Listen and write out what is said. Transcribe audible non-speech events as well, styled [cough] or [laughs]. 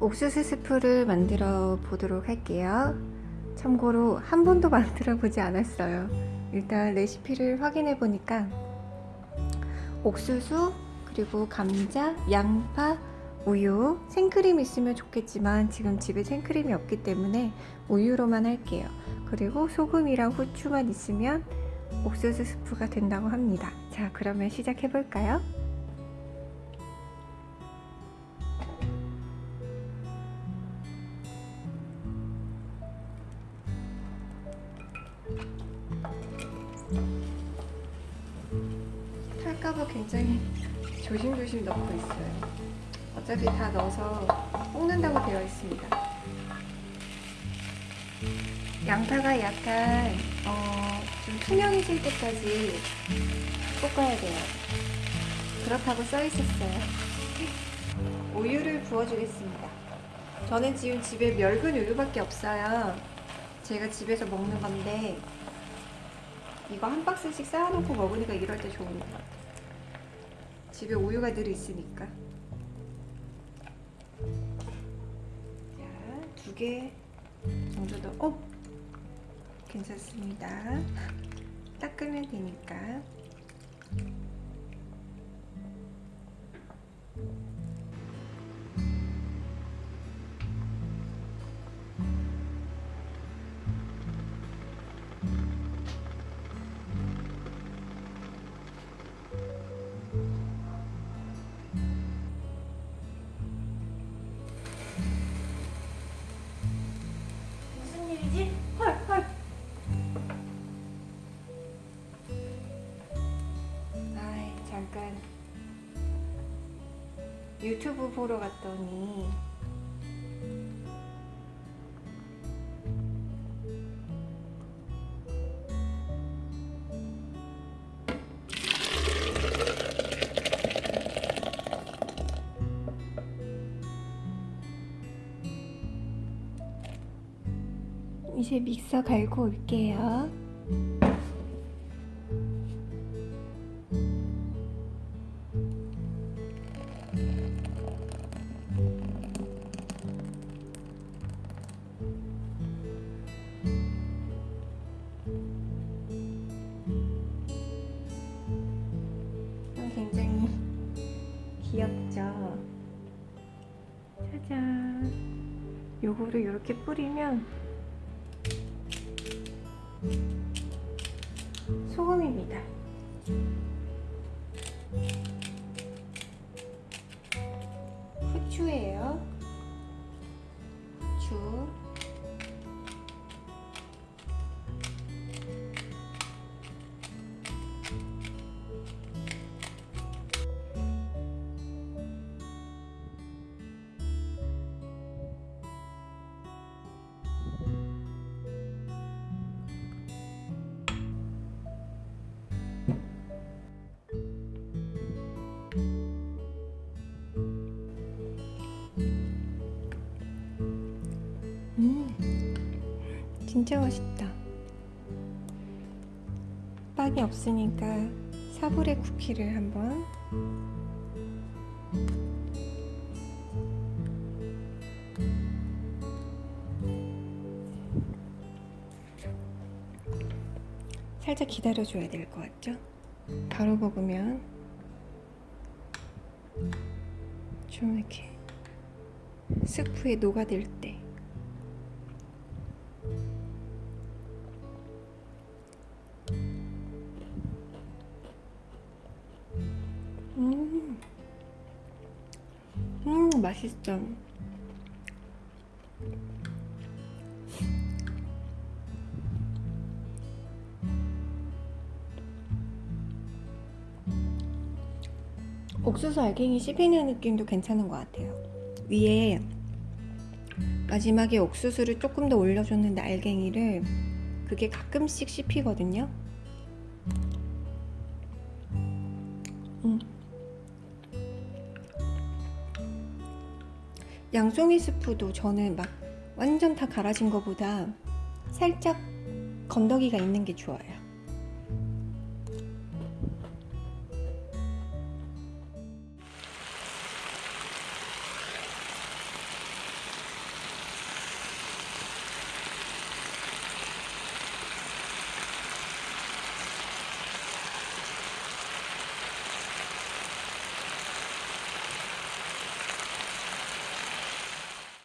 옥수수 스프를 만들어 보도록 할게요. 참고로 한 번도 [laughs] 만들어 보지 않았어요. 일단 레시피를 확인해 보니까 옥수수, 그리고 감자, 양파, 우유, 생크림 있으면 좋겠지만 지금 집에 생크림이 없기 때문에 우유로만 할게요. 그리고 소금이랑 후추만 있으면 옥수수 스프가 된다고 합니다. 자, 그러면 시작해 볼까요? 탈까봐 굉장히 조심조심 넣고 있어요. 어차피 다 넣어서 볶는다고 되어 있습니다. 양파가 약간 어, 좀 투명해질 때까지 볶아야 돼요. 그렇다고 써 있었어요. 우유를 부어주겠습니다. 저는 지금 집에 멸근 우유밖에 없어요. 제가 집에서 먹는 건데 이거 한 박스씩 쌓아놓고 먹으니까 이럴 때 좋은 것 같아요. 집에 우유가 늘 있으니까. 자, 두개 정도 더, 어? 괜찮습니다. [laughs] 닦으면 되니까. 유튜브 보러 갔더니 이제 믹서 갈고 올게요. 귀엽죠? 짜잔. 요거를 이렇게 뿌리면 소금입니다. 후추예요. 후추. 진짜 맛있다. 빵이 없으니까 사브레 쿠키를 한번. 살짝 기다려줘야 될 것 같죠? 바로 먹으면 좀 이렇게 스프에 녹아들 때 음 맛있어. 옥수수 알갱이 씹히는 느낌도 괜찮은 것 같아요. 위에 마지막에 옥수수를 조금 더 올려줬는데 알갱이를 그게 가끔씩 씹히거든요. 음. 양송이 스프도 저는 막 완전 다 갈아진 것보다 살짝 건더기가 있는 게 좋아요.